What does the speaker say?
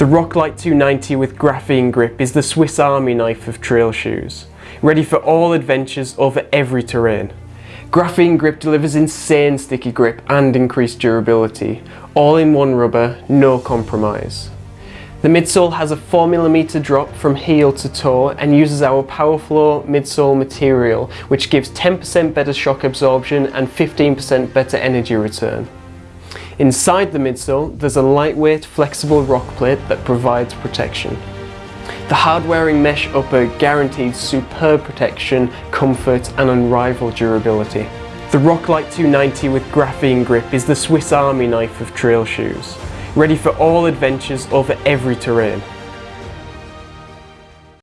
The Roclite 290 with graphene grip is the Swiss Army knife of trail shoes, ready for all adventures over every terrain. Graphene grip delivers insane sticky grip and increased durability, all in one rubber, no compromise. The midsole has a 4mm drop from heel to toe and uses our Powerflow midsole material which gives 10% better shock absorption and 15% better energy return. Inside the midsole, there's a lightweight, flexible rock plate that provides protection. The hard-wearing mesh upper guarantees superb protection, comfort and unrivaled durability. The Roclite 290 with graphene grip is the Swiss Army knife of trail shoes, ready for all adventures over every terrain.